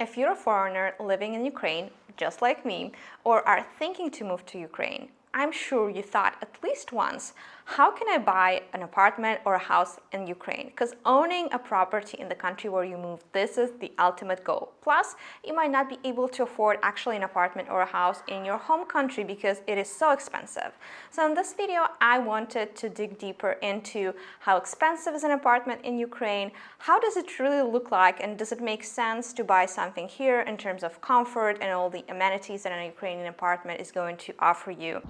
If you're a foreigner living in Ukraine, just like me, or are thinking to move to Ukraine, I'm sure you thought at least once, how can I buy an apartment or a house in Ukraine? Because owning a property in the country where you move, this is the ultimate goal. Plus, you might not be able to afford actually an apartment or a house in your home country because it is so expensive. So in this video, I wanted to dig deeper into how expensive is an apartment in Ukraine, how does it really look like, and does it make sense to buy something here in terms of comfort and all the amenities that an Ukrainian apartment is going to offer you.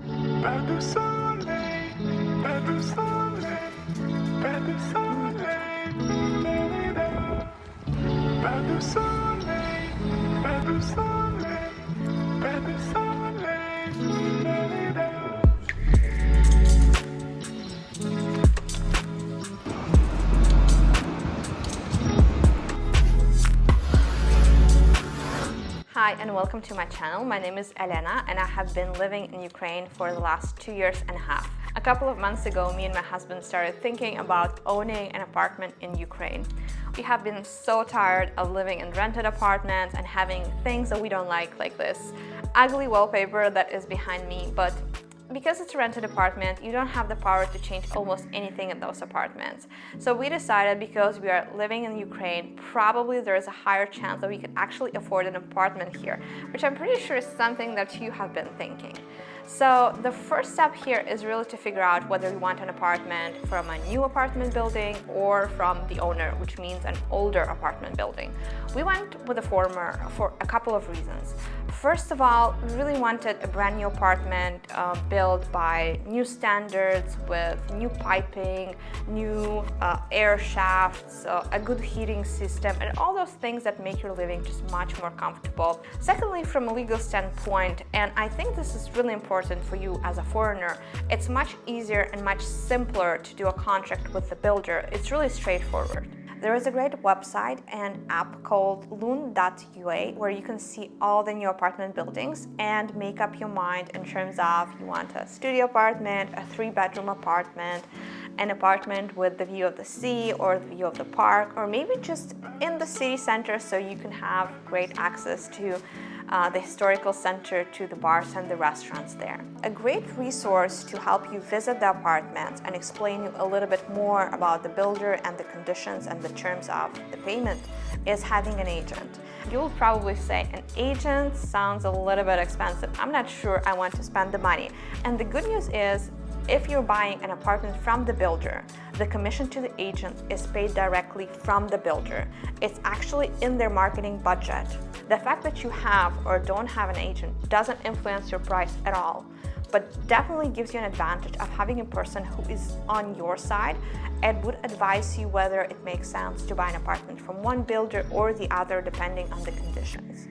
Hi and welcome to my channel. My name is Elena and I have been living in Ukraine for the last two years and a half. A couple of months ago, me and my husband started thinking about owning an apartment in Ukraine. We have been so tired of living in rented apartments and having things that we don't like, like this ugly wallpaper that is behind me, but because it's a rented apartment, you don't have the power to change almost anything in those apartments. So we decided because we are living in Ukraine, probably there is a higher chance that we could actually afford an apartment here, which I'm pretty sure is something that you have been thinking. So the first step here is really to figure out whether you want an apartment from a new apartment building or from the owner, which means an older apartment building. We went with the former for a couple of reasons. First of all, we really wanted a brand new apartment uh, built by new standards with new piping, new uh, air shafts, uh, a good heating system, and all those things that make your living just much more comfortable. Secondly, from a legal standpoint, and I think this is really important for you as a foreigner, it's much easier and much simpler to do a contract with the builder. It's really straightforward. There is a great website and app called lun.ua where you can see all the new apartment buildings and make up your mind in terms of you want a studio apartment, a three bedroom apartment, an apartment with the view of the sea or the view of the park, or maybe just in the city center so you can have great access to uh, the historical center to the bars and the restaurants there. A great resource to help you visit the apartments and explain you a little bit more about the builder and the conditions and the terms of the payment is having an agent. You'll probably say an agent sounds a little bit expensive. I'm not sure I want to spend the money. And the good news is if you're buying an apartment from the builder, the commission to the agent is paid directly from the builder. It's actually in their marketing budget. The fact that you have or don't have an agent doesn't influence your price at all, but definitely gives you an advantage of having a person who is on your side and would advise you whether it makes sense to buy an apartment from one builder or the other depending on the conditions.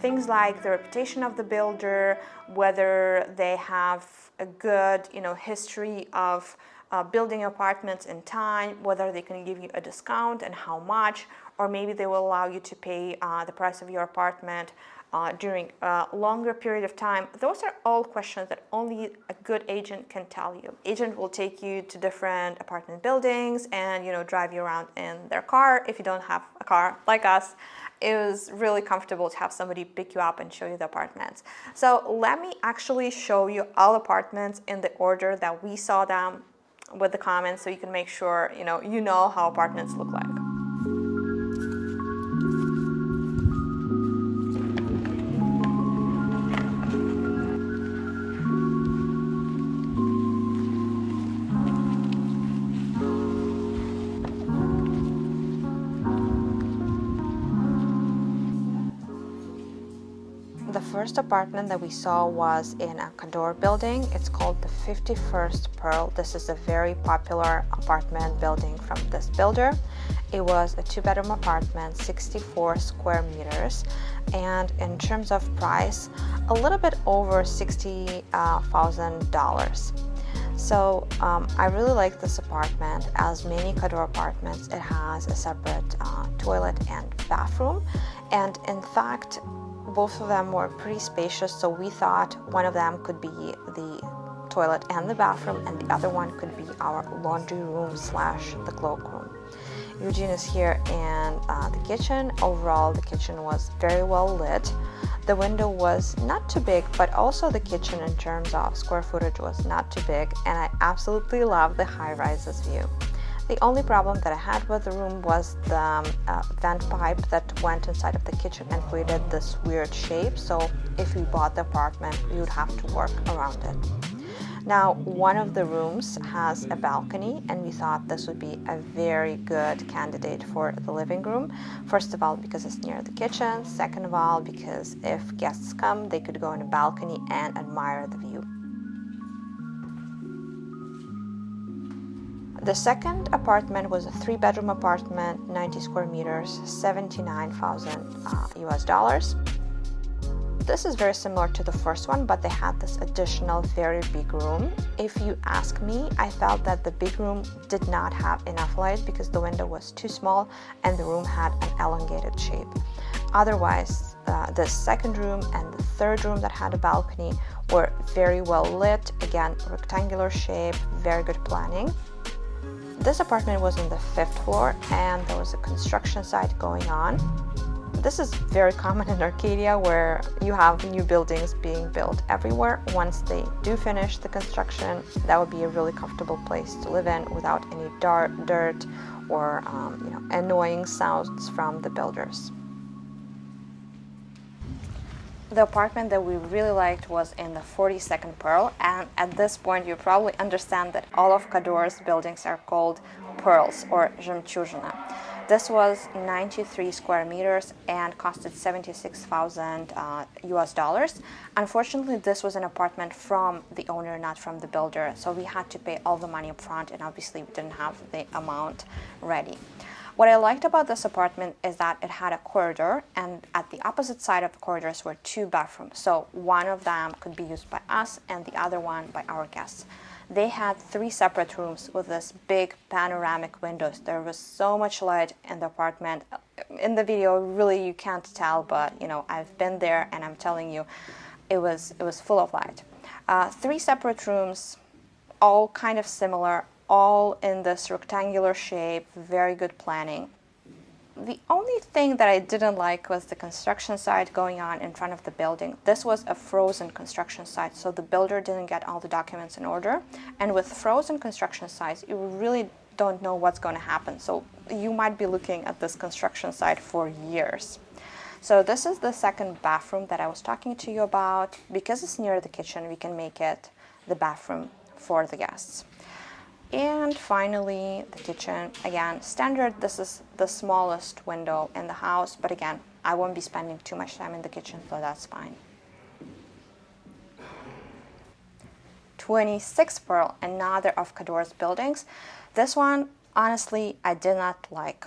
Things like the reputation of the builder, whether they have a good you know, history of uh, building apartments in time, whether they can give you a discount and how much, or maybe they will allow you to pay uh, the price of your apartment uh, during a longer period of time. Those are all questions that only a good agent can tell you. Agent will take you to different apartment buildings and you know drive you around in their car if you don't have a car like us it was really comfortable to have somebody pick you up and show you the apartments. So let me actually show you all apartments in the order that we saw them with the comments so you can make sure you know you know how apartments look like. First apartment that we saw was in a Kadorr building. It's called the 51st Pearl. This is a very popular apartment building from this builder. It was a two-bedroom apartment, 64 square meters, and in terms of price, a little bit over $60,000. So um, I really like this apartment. As many Kadorr apartments, it has a separate uh, toilet and bathroom. And in fact, both of them were pretty spacious, so we thought one of them could be the toilet and the bathroom, and the other one could be our laundry room slash the cloakroom. Eugene is here in uh, the kitchen. Overall, the kitchen was very well lit. The window was not too big, but also the kitchen in terms of square footage was not too big, and I absolutely love the high-rises view. The only problem that I had with the room was the um, uh, vent pipe that went inside of the kitchen and created this weird shape. So if you bought the apartment, you would have to work around it. Now, one of the rooms has a balcony and we thought this would be a very good candidate for the living room. First of all, because it's near the kitchen. Second of all, because if guests come, they could go on a balcony and admire the view. The second apartment was a three bedroom apartment, 90 square meters, 79,000 uh, US dollars. This is very similar to the first one, but they had this additional very big room. If you ask me, I felt that the big room did not have enough light because the window was too small and the room had an elongated shape. Otherwise, uh, the second room and the third room that had a balcony were very well lit, again, rectangular shape, very good planning. This apartment was on the fifth floor and there was a construction site going on. This is very common in Arcadia where you have new buildings being built everywhere. Once they do finish the construction, that would be a really comfortable place to live in without any dirt or um, you know, annoying sounds from the builders. The apartment that we really liked was in the 42nd Pearl and at this point you probably understand that all of Kadorr's buildings are called pearls or Zhemchuzhina. This was 93 square meters and costed 76,000 uh, US dollars. Unfortunately, this was an apartment from the owner, not from the builder. So we had to pay all the money upfront and obviously we didn't have the amount ready. What I liked about this apartment is that it had a corridor and at the opposite side of the corridors were two bathrooms. So one of them could be used by us and the other one by our guests. They had three separate rooms with this big panoramic windows. There was so much light in the apartment. In the video, really you can't tell, but you know, I've been there and I'm telling you, it was, it was full of light. Uh, three separate rooms, all kind of similar, all in this rectangular shape, very good planning. The only thing that I didn't like was the construction site going on in front of the building. This was a frozen construction site, so the builder didn't get all the documents in order. And with frozen construction sites, you really don't know what's going to happen. So you might be looking at this construction site for years. So this is the second bathroom that I was talking to you about. Because it's near the kitchen, we can make it the bathroom for the guests. And finally, the kitchen. Again, standard, this is the smallest window in the house, but again, I won't be spending too much time in the kitchen, so that's fine. 26 Pearl, another of Kadorr's buildings. This one, honestly, I did not like.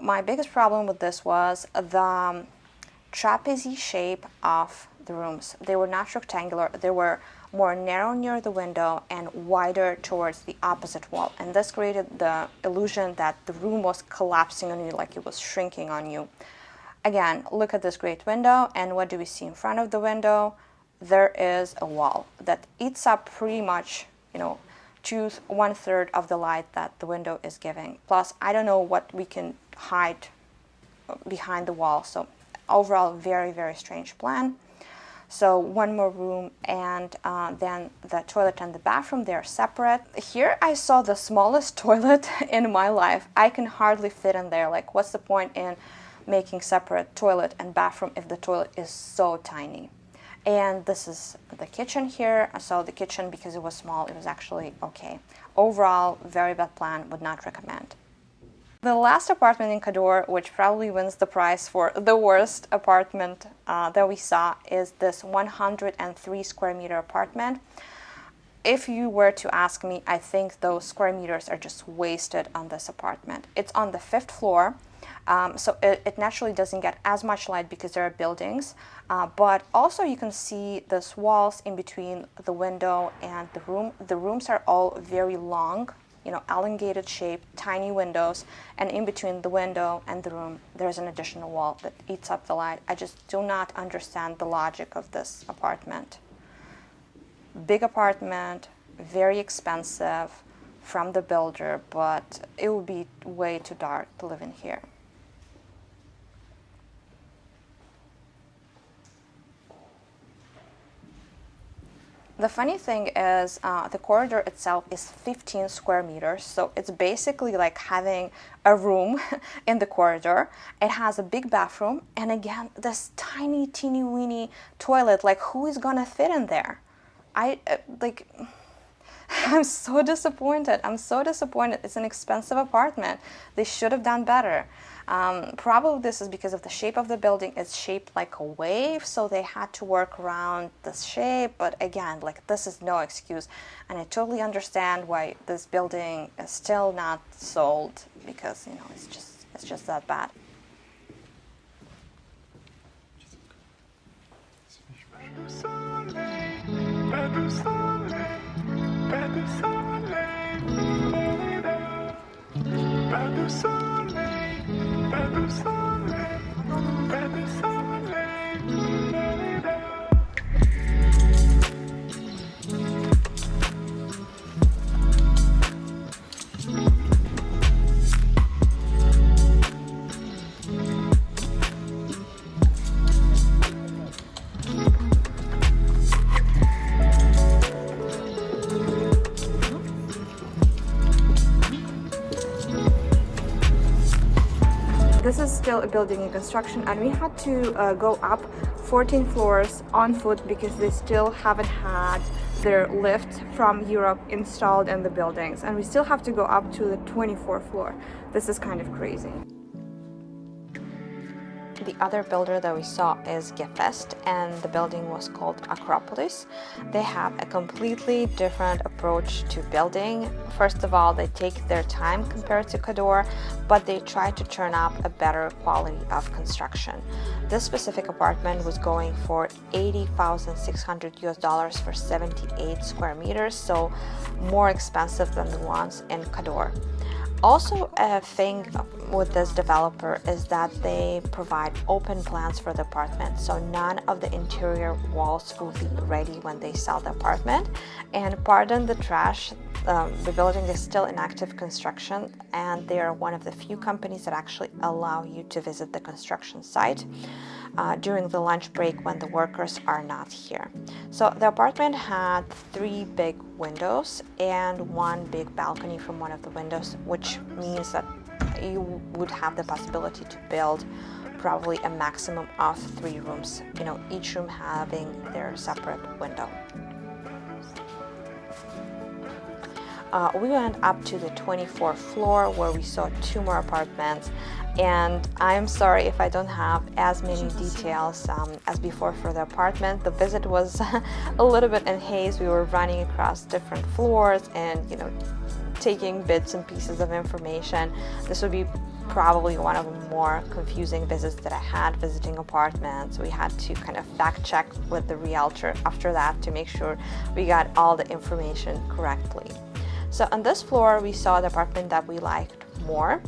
My biggest problem with this was the trapeze shape of the rooms. They were not rectangular, they were more narrow near the window and wider towards the opposite wall. And this created the illusion that the room was collapsing on you, like it was shrinking on you. Again, look at this great window, and what do we see in front of the window? There is a wall that eats up pretty much, you know, two, one third of the light that the window is giving. Plus, I don't know what we can hide uh, behind the wall. So overall, very, very strange plan. So one more room and uh, then the toilet and the bathroom, they're separate. Here I saw the smallest toilet in my life. I can hardly fit in there. Like what's the point in making separate toilet and bathroom if the toilet is so tiny? And this is the kitchen here. So the kitchen, because it was small, it was actually okay. Overall, very bad plan, would not recommend. The last apartment in Kadorr, which probably wins the prize for the worst apartment uh, that we saw, is this 103 square meter apartment. If you were to ask me, I think those square meters are just wasted on this apartment. It's on the fifth floor, um, so it, it, naturally doesn't get as much light because there are buildings, uh, but also you can see those walls in between the window and the room. The rooms are all very long, you know, elongated shape, tiny windows, and in between the window and the room, there's an additional wall that eats up the light. I just do not understand the logic of this apartment. Big apartment, very expensive, from the builder, but it would be way too dark to live in here. The funny thing is uh, the corridor itself is 15 square meters, so it's basically like having a room in the corridor. It has a big bathroom, and again, this tiny, teeny, weeny toilet. Like, who is gonna fit in there? I uh, like. I'm so disappointed. I'm so disappointed. It's an expensive apartment. They should have done better. Um, probably this is because of the shape of the building. It's shaped like a wave, so they had to work around this shape. But again, like this is no excuse. And I totally understand why this building is still not sold because, you know, it's just, it's just that bad. Promise, promise, promise. This is still a building in construction and we had to uh, go up 14 floors on foot because they still haven't had their lift from Europe installed in the buildings and we still have to go up to the 24th floor. This is kind of crazy. The other builder that we saw is Gefest and the building was called Acropolis. They have a completely different approach to building. First of all, they take their time compared to Kadorr, but they try to turn up a better quality of construction. This specific apartment was going for 80,600 US dollars for 78 square meters, so more expensive than the ones in Kadorr. Also, a thing with this developer is that they provide open plans for the apartment, so none of the interior walls will be ready when they sell the apartment. And pardon the trash, um, the building is still in active construction, and they are one of the few companies that actually allow you to visit the construction site uh, during the lunch break when the workers are not here. So the apartment had three big windows and one big balcony from one of the windows, which means that you would have the possibility to build probably a maximum of three rooms, you know, each room having their separate window. Uh, we went up to the 24th floor where we saw two more apartments and I'm sorry if I don't have as many details um, as before for the apartment. The visit was a little bit in haze. We were running across different floors and you know taking bits and pieces of information. This would be probably one of the more confusing visits that I had visiting apartments. We had to kind of fact check with the realtor after that to make sure we got all the information correctly. So on this floor we saw the apartment that we liked more.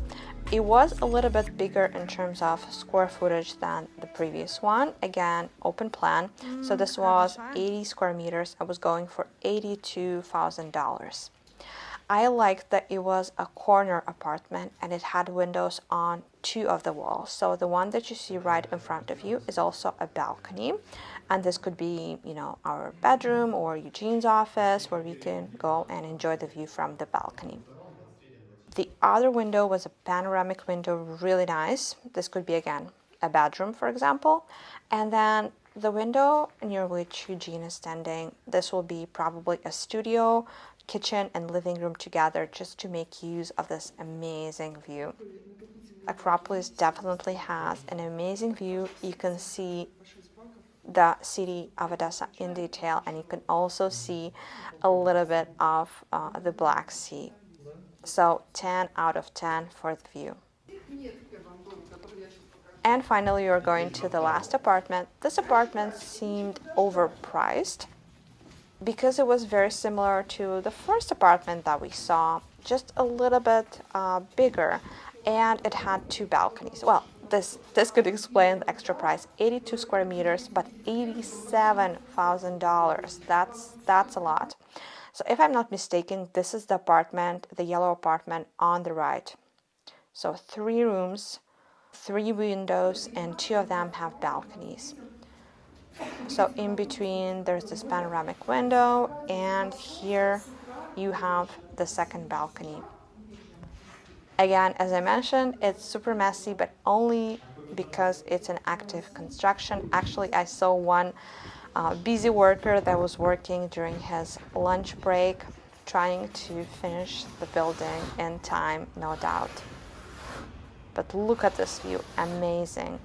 It was a little bit bigger in terms of square footage than the previous one. Again, open plan. So this mm, was 80 square meters. I was going for $82,000. I liked that it was a corner apartment and it had windows on two of the walls. So the one that you see right in front of you is also a balcony. And this could be, you know, our bedroom or Eugene's office where we can go and enjoy the view from the balcony. The other window was a panoramic window, really nice. This could be, again, a bedroom, for example. And then the window near which Eugene is standing, this will be probably a studio, kitchen, and living room together just to make use of this amazing view. Acropolis definitely has an amazing view. You can see the city of Odessa in detail, and you can also see a little bit of uh, the Black Sea. So 10 out of 10 for the view. And finally, you're going to the last apartment. This apartment seemed overpriced because it was very similar to the first apartment that we saw, just a little bit uh, bigger, and it had two balconies. Well, this this could explain the extra price 82 square meters but 87 thousand dollars that's that's a lot So if I'm not mistaken, this is the apartment, the yellow apartment on the right. So three rooms, three windows, and two of them have balconies. So in between there's this panoramic window and here you have the second balcony. Again, as I mentioned, it's super messy, but only because it's an active construction. Actually, I saw one uh, busy worker that was working during his lunch break, trying to finish the building in time, no doubt. But look at this view, amazing.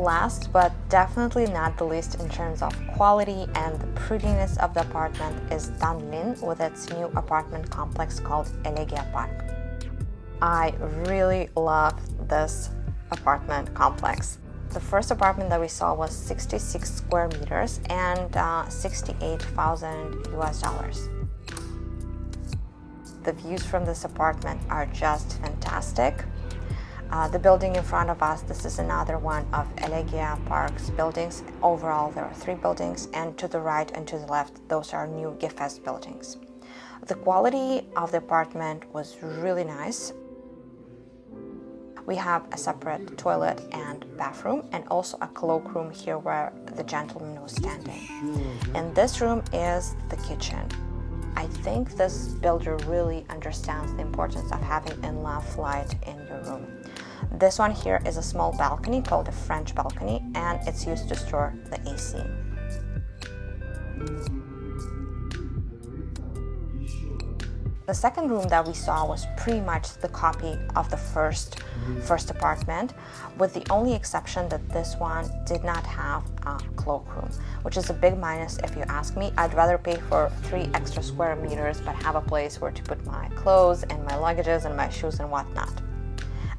Last, but definitely not the least in terms of quality and the prettiness of the apartment is Danlin with its new apartment complex called Elegia Park. I really love this apartment complex. The first apartment that we saw was 66 square meters and uh, 68,000 US dollars. The views from this apartment are just fantastic. Uh, the building in front of us, this is another one of Elegia Park's buildings. Overall, there are three buildings, and to the right and to the left, those are new Gefest buildings. The quality of the apartment was really nice. We have a separate toilet and bathroom, and also a cloakroom here where the gentleman was standing. And this room is the kitchen. I think this builder really understands the importance of having enough light in your room. This one here is a small balcony called a French balcony and it's used to store the AC. The second room that we saw was pretty much the copy of the first first apartment, with the only exception that this one did not have a cloakroom, which is a big minus if you ask me. I'd rather pay for three extra square meters but have a place where to put my clothes and my luggages and my shoes and whatnot.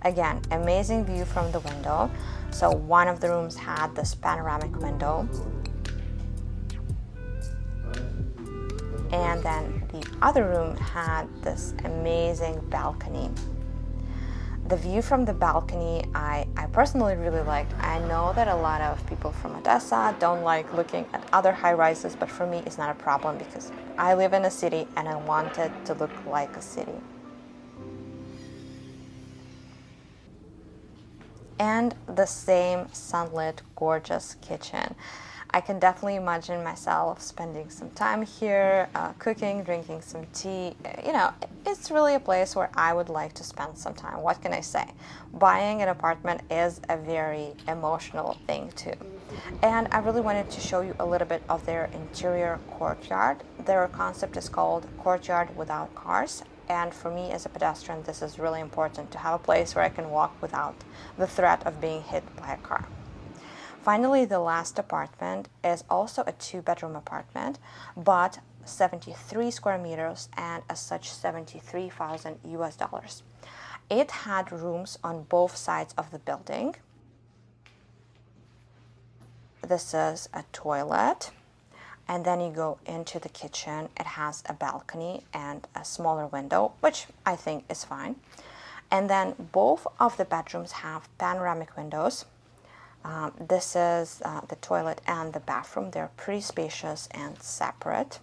Again, amazing view from the window. So one of the rooms had this panoramic window and then the other room had this amazing balcony. The view from the balcony I, I personally really liked. I know that a lot of people from Odessa don't like looking at other high-rises, but for me it's not a problem because I live in a city and I want it to look like a city. And the same sunlit, gorgeous kitchen. I can definitely imagine myself spending some time here, uh, cooking, drinking some tea. You know, it's really a place where I would like to spend some time. What can I say? Buying an apartment is a very emotional thing too. And I really wanted to show you a little bit of their interior courtyard. Their concept is called Courtyard Without Cars. And for me as a pedestrian, this is really important to have a place where I can walk without the threat of being hit by a car. Finally, the last apartment is also a two-bedroom apartment, but 73 square meters and as such 73,000 US dollars. It had rooms on both sides of the building. This is a toilet and then you go into the kitchen. It has a balcony and a smaller window, which I think is fine. And then both of the bedrooms have panoramic windows um, this is uh, the toilet and the bathroom. They're pretty spacious and separate.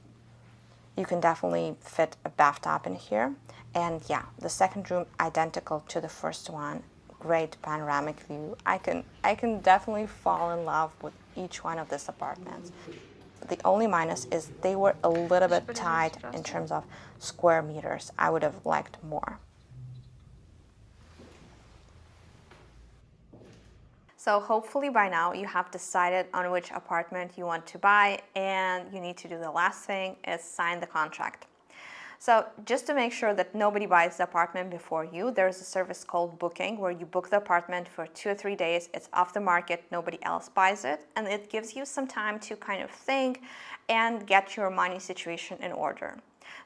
You can definitely fit a bathtub in here. And yeah, the second room identical to the first one. Great panoramic view. I can, I can definitely fall in love with each one of these apartments. The only minus is they were a little bit tight in terms of square meters. I would have liked more. So hopefully by now you have decided on which apartment you want to buy and you need to do the last thing is sign the contract. So just to make sure that nobody buys the apartment before you, there's a service called Booking where you book the apartment for two or three days. It's off the market, nobody else buys it, and it gives you some time to kind of think and get your money situation in order.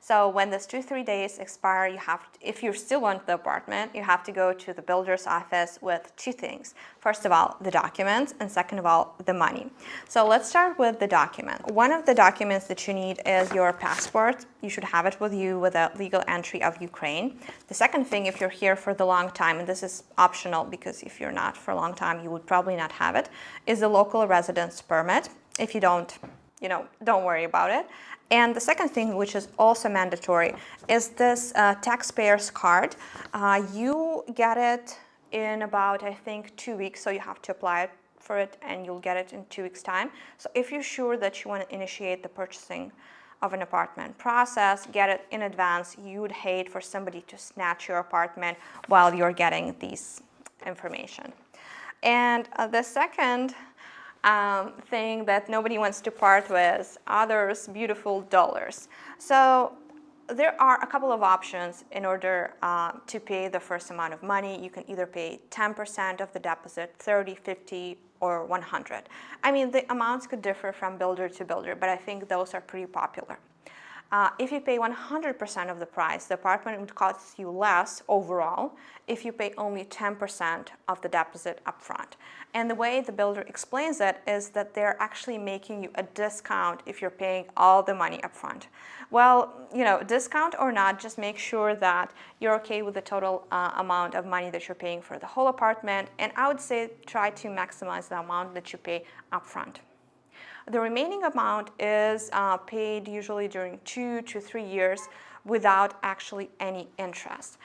So when this two, three days expire, you have, to, if you still want the apartment, you have to go to the builder's office with two things. First of all, the documents, and second of all, the money. So let's start with the document. One of the documents that you need is your passport. You should have it with you with a legal entry of Ukraine. The second thing, if you're here for the long time, and this is optional because if you're not for a long time, you would probably not have it, is the local residence permit. If you don't, you know, don't worry about it. And the second thing, which is also mandatory, is this uh, taxpayer's card. Uh, you get it in about, I think, two weeks, so you have to apply for it and you'll get it in two weeks time. So if you're sure that you want to initiate the purchasing of an apartment process, get it in advance, you would hate for somebody to snatch your apartment while you're getting these information. And uh, the second um, thing that nobody wants to part with, others beautiful dollars. So there are a couple of options in order uh, to pay the first amount of money. You can either pay 10% of the deposit, 30, 50, or 100. I mean, the amounts could differ from builder to builder, but I think those are pretty popular. Uh, if you pay 100% of the price, the apartment would cost you less overall if you pay only 10% of the deposit upfront. And the way the builder explains it is that they're actually making you a discount if you're paying all the money upfront. Well, you know, discount or not, just make sure that you're okay with the total uh, amount of money that you're paying for the whole apartment. And I would say try to maximize the amount that you pay upfront. The remaining amount is uh, paid usually during two to three years without actually any interest.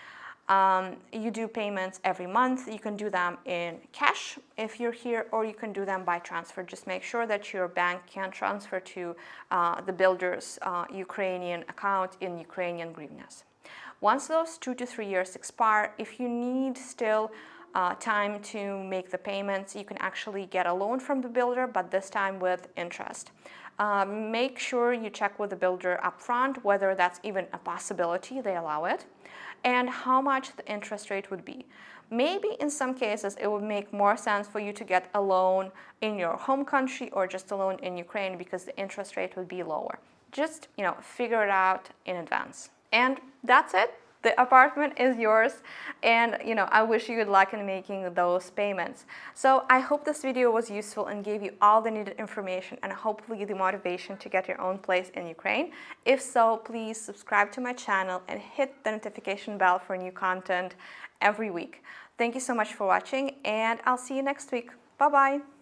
Um, you do payments every month. You can do them in cash if you're here, or you can do them by transfer. Just make sure that your bank can transfer to uh, the builder's uh, Ukrainian account in Ukrainian hryvnias. Once those two to three years expire, if you need still uh, time to make the payments. You can actually get a loan from the builder, but this time with interest. Um, make sure you check with the builder upfront whether that's even a possibility, they allow it, and how much the interest rate would be. Maybe in some cases it would make more sense for you to get a loan in your home country or just a loan in Ukraine because the interest rate would be lower. Just, you know, figure it out in advance. And that's it the apartment is yours and you know I wish you good luck in making those payments. So I hope this video was useful and gave you all the needed information and hopefully the motivation to get your own place in Ukraine. If so, please subscribe to my channel and hit the notification bell for new content every week. Thank you so much for watching and I'll see you next week. Bye-bye.